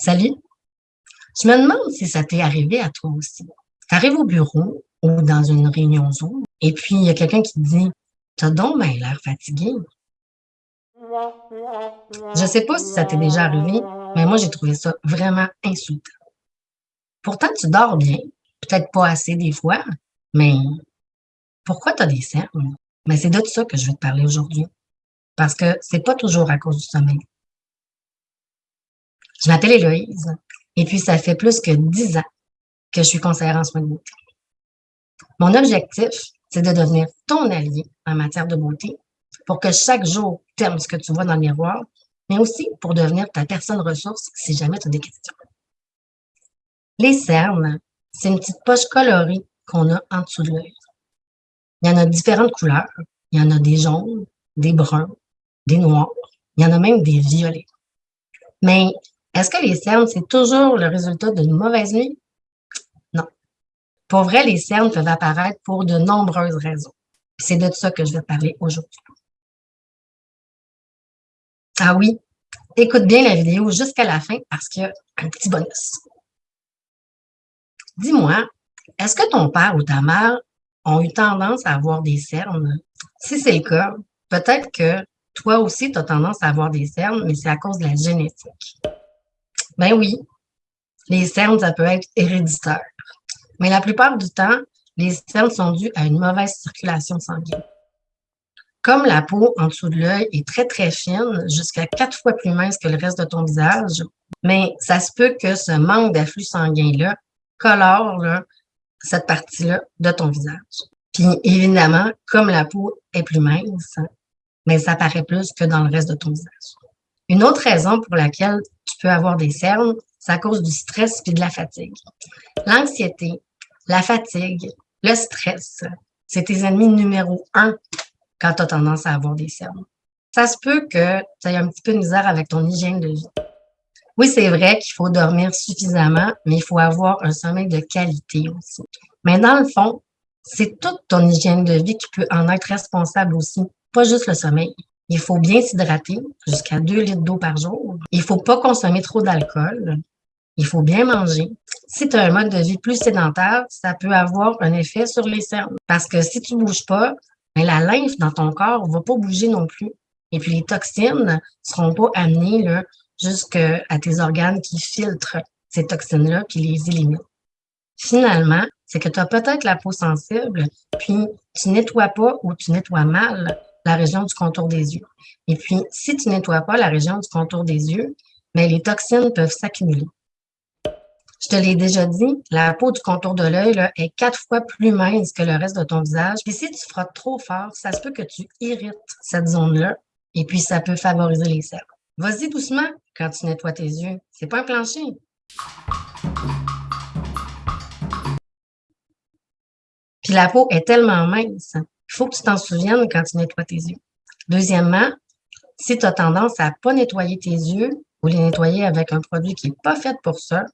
Salut! Je me demande si ça t'est arrivé à toi aussi. Tu arrives au bureau ou dans une réunion Zoom et puis il y a quelqu'un qui te dit « T'as donc l'air fatigué. » Je sais pas si ça t'est déjà arrivé, mais moi j'ai trouvé ça vraiment insultant. Pourtant, tu dors bien, peut-être pas assez des fois, mais pourquoi tu as des cernes? Mais c'est de ça que je vais te parler aujourd'hui. Parce que c'est pas toujours à cause du sommeil. Je m'appelle Héloïse et puis ça fait plus que dix ans que je suis conseillère en soins de beauté. Mon objectif, c'est de devenir ton allié en matière de beauté pour que chaque jour, tu aimes ce que tu vois dans le miroir, mais aussi pour devenir ta personne ressource si jamais tu as des questions. Les cernes, c'est une petite poche colorée qu'on a en dessous de l'œil. Il y en a différentes couleurs. Il y en a des jaunes, des bruns, des noirs. Il y en a même des violets. Mais est-ce que les cernes, c'est toujours le résultat d'une mauvaise nuit? Non. Pour vrai, les cernes peuvent apparaître pour de nombreuses raisons. C'est de ça que je vais parler aujourd'hui. Ah oui, écoute bien la vidéo jusqu'à la fin parce qu'il y a un petit bonus. Dis-moi, est-ce que ton père ou ta mère ont eu tendance à avoir des cernes? Si c'est le cas, peut-être que toi aussi, tu as tendance à avoir des cernes, mais c'est à cause de la génétique. Ben oui, les cernes, ça peut être héréditaire. Mais la plupart du temps, les cernes sont dues à une mauvaise circulation sanguine. Comme la peau en dessous de l'œil est très, très fine, jusqu'à quatre fois plus mince que le reste de ton visage, mais ça se peut que ce manque d'afflux sanguin-là colore cette partie-là de ton visage. Puis évidemment, comme la peau est plus mince, mais ça paraît plus que dans le reste de ton visage. Une autre raison pour laquelle tu peux avoir des cernes, c'est à cause du stress et de la fatigue. L'anxiété, la fatigue, le stress, c'est tes ennemis numéro un quand tu as tendance à avoir des cernes. Ça se peut que tu aies un petit peu de misère avec ton hygiène de vie. Oui, c'est vrai qu'il faut dormir suffisamment, mais il faut avoir un sommeil de qualité aussi. Mais dans le fond, c'est toute ton hygiène de vie qui peut en être responsable aussi, pas juste le sommeil. Il faut bien s'hydrater, jusqu'à 2 litres d'eau par jour. Il faut pas consommer trop d'alcool. Il faut bien manger. Si tu as un mode de vie plus sédentaire, ça peut avoir un effet sur les cernes. Parce que si tu bouges pas, ben, la lymphe dans ton corps va pas bouger non plus. Et puis les toxines seront pas amenées jusqu'à tes organes qui filtrent ces toxines-là, qui les éliminent. Finalement, c'est que tu as peut-être la peau sensible, puis tu nettoies pas ou tu nettoies mal la région du contour des yeux. Et puis, si tu nettoies pas la région du contour des yeux, mais les toxines peuvent s'accumuler. Je te l'ai déjà dit, la peau du contour de l'œil est quatre fois plus mince que le reste de ton visage. Puis si tu frottes trop fort, ça se peut que tu irrites cette zone-là et puis ça peut favoriser les cernes. Vas-y doucement quand tu nettoies tes yeux. C'est pas un plancher. Puis la peau est tellement mince il faut que tu t'en souviennes quand tu nettoies tes yeux. Deuxièmement, si tu as tendance à pas nettoyer tes yeux ou les nettoyer avec un produit qui n'est pas fait pour ça,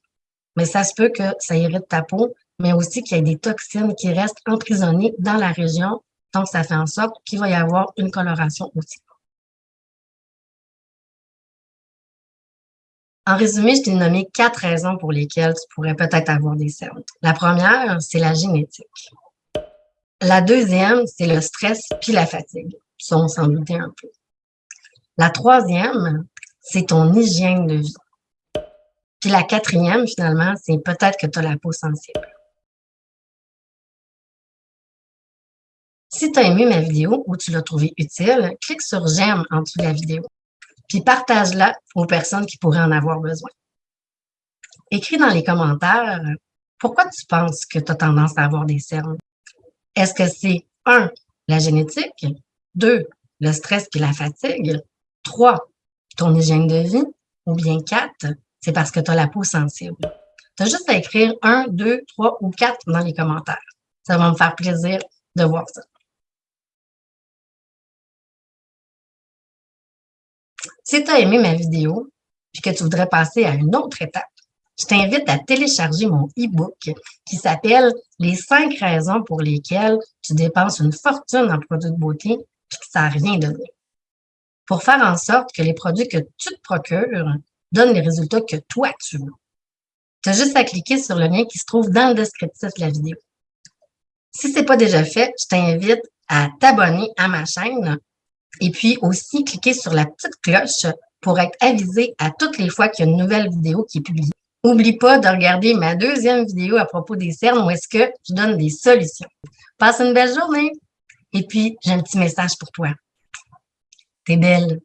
mais ça se peut que ça irrite ta peau, mais aussi qu'il y ait des toxines qui restent emprisonnées dans la région. Donc, ça fait en sorte qu'il va y avoir une coloration aussi. En résumé, je t'ai nommé quatre raisons pour lesquelles tu pourrais peut-être avoir des cernes. La première, c'est la génétique. La deuxième, c'est le stress puis la fatigue. Ça, on s'en doutait un peu. La troisième, c'est ton hygiène de vie. Puis la quatrième, finalement, c'est peut-être que tu as la peau sensible. Si tu as aimé ma vidéo ou tu l'as trouvée utile, clique sur « J'aime » en dessous de la vidéo. Puis partage-la aux personnes qui pourraient en avoir besoin. Écris dans les commentaires pourquoi tu penses que tu as tendance à avoir des cernes. Est-ce que c'est un, la génétique, deux, le stress puis la fatigue, trois, ton hygiène de vie, ou bien quatre, c'est parce que tu as la peau sensible. Tu as juste à écrire un, deux, trois ou quatre dans les commentaires. Ça va me faire plaisir de voir ça. Si tu as aimé ma vidéo, puis que tu voudrais passer à une autre étape, je t'invite à télécharger mon e-book qui s'appelle Les cinq raisons pour lesquelles tu dépenses une fortune en produits de beauté et que ça n'a rien donné. Pour faire en sorte que les produits que tu te procures donne les résultats que toi, tu veux. Tu as juste à cliquer sur le lien qui se trouve dans le descriptif de la vidéo. Si ce n'est pas déjà fait, je t'invite à t'abonner à ma chaîne et puis aussi cliquer sur la petite cloche pour être avisé à toutes les fois qu'il y a une nouvelle vidéo qui est publiée. N'oublie pas de regarder ma deuxième vidéo à propos des cernes où est-ce que je donne des solutions. Passe une belle journée! Et puis, j'ai un petit message pour toi. T'es belle.